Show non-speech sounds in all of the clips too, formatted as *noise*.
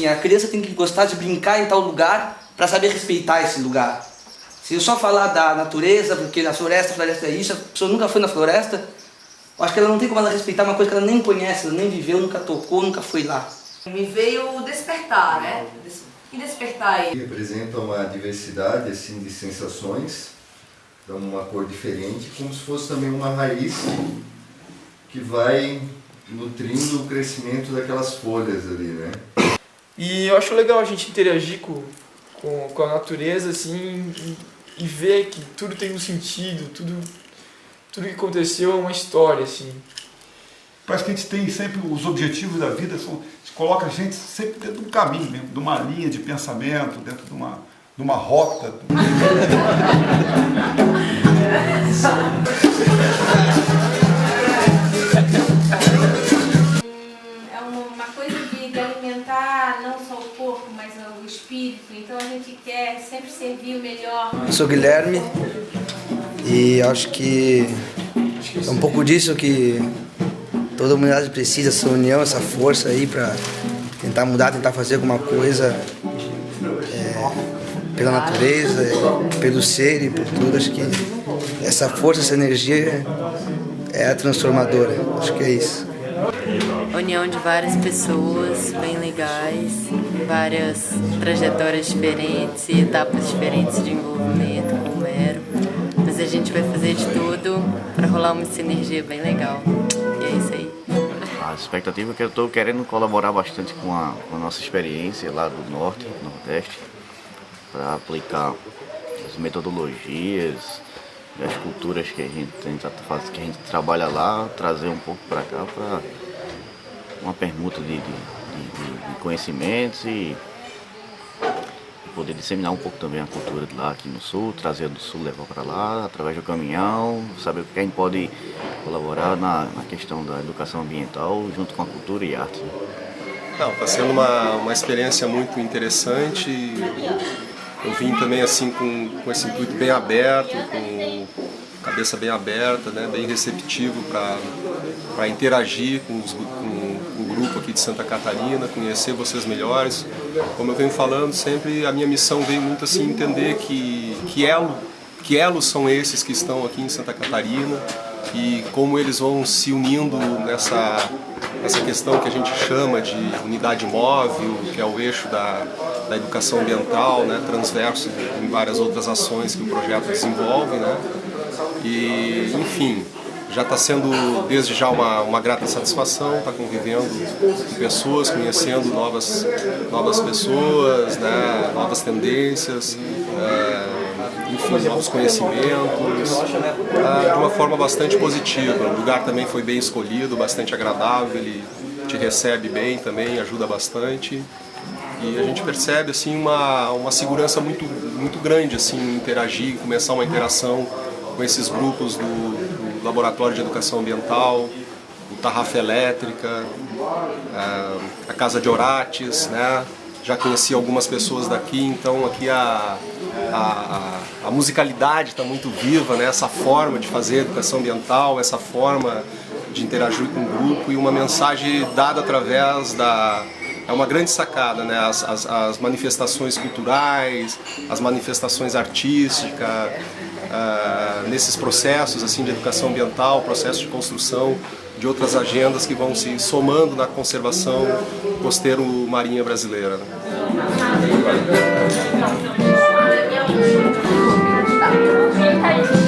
Assim, a criança tem que gostar de brincar em tal lugar para saber respeitar esse lugar. Se eu só falar da natureza, porque na floresta, a floresta é isso, a pessoa nunca foi na floresta, eu acho que ela não tem como ela respeitar uma coisa que ela nem conhece, ela nem viveu, nunca tocou, nunca foi lá. Me veio despertar, né? E despertar aí? Representa uma diversidade assim, de sensações, dá uma cor diferente, como se fosse também uma raiz que vai nutrindo o crescimento daquelas folhas ali, né? E eu acho legal a gente interagir com, com, com a natureza, assim, e, e, ver que tudo tem um sentido, tudo, tudo que aconteceu é uma história, assim. Parece que a gente tem sempre os objetivos da vida, são, coloca a gente sempre dentro de um caminho, de uma linha de pensamento, dentro de uma, de uma rota. *laughs* servir o melhor. Eu sou Guilherme e acho que é um pouco disso que toda a humanidade precisa, essa união, essa força aí para tentar mudar, tentar fazer alguma coisa é, pela natureza, pelo ser e por tudo. Acho que essa força, essa energia é a transformadora. Acho que é isso união de várias pessoas bem legais, várias trajetórias diferentes e etapas diferentes de envolvimento com o Mero. Mas a gente vai fazer de tudo para rolar uma sinergia bem legal. E é isso aí. A expectativa é que eu estou querendo colaborar bastante com a, com a nossa experiência lá do Norte, Nordeste, para aplicar as metodologias, as culturas que a gente tenta que a gente trabalha lá, trazer um pouco para cá para uma permuta de, de, de, de conhecimentos e poder disseminar um pouco também a cultura de lá aqui no sul, trazer do sul, levar para lá, através do caminhão, saber o que a gente pode colaborar na, na questão da educação ambiental junto com a cultura e arte. Não, está sendo uma, uma experiência muito interessante. Eu vim também assim com, com esse intuito bem aberto, com cabeça bem aberta, né, bem receptivo para interagir com, os, com, grupo aqui de Santa Catarina, conhecer vocês melhores. Como eu venho falando, sempre a minha missão veio muito assim entender que, que, elo, que elos são esses que estão aqui em Santa Catarina e como eles vão se unindo nessa, nessa questão que a gente chama de unidade móvel, que é o eixo da, da educação ambiental, né, transverso em várias outras ações que o projeto desenvolve. Né? E, enfim, já está sendo desde já uma, uma grata satisfação estar tá convivendo com pessoas, conhecendo novas, novas pessoas, né, novas tendências, é, enfim, novos conhecimentos, é, de uma forma bastante positiva. O lugar também foi bem escolhido, bastante agradável, ele te recebe bem também, ajuda bastante. E a gente percebe assim uma, uma segurança muito, muito grande assim, em interagir, começar uma interação com esses grupos do, do Laboratório de Educação Ambiental, o Tarrafa Elétrica, a, a Casa de Orates, né? já conheci algumas pessoas daqui, então aqui a, a, a musicalidade está muito viva, né? essa forma de fazer educação ambiental, essa forma de interagir com o grupo e uma mensagem dada através da, é uma grande sacada, né? As, as, as manifestações culturais, as manifestações artísticas, ah, nesses processos assim de educação ambiental, processos de construção de outras agendas que vão se somando na conservação costeiro marinha brasileira. Né? Tá. Tá.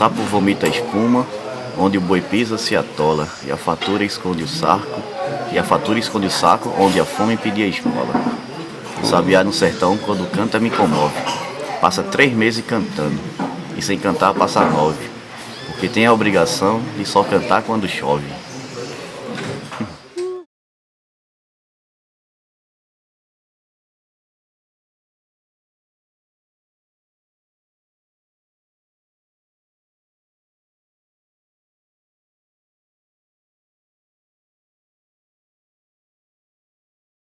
sapo vomita espuma, onde o boi pisa se atola, e a fatura esconde o sarco, e a fatura esconde o saco, onde a fome pedia esmola. O sabiá no sertão, quando canta, me comove. Passa três meses cantando, e sem cantar passa nove, porque tem a obrigação de só cantar quando chove.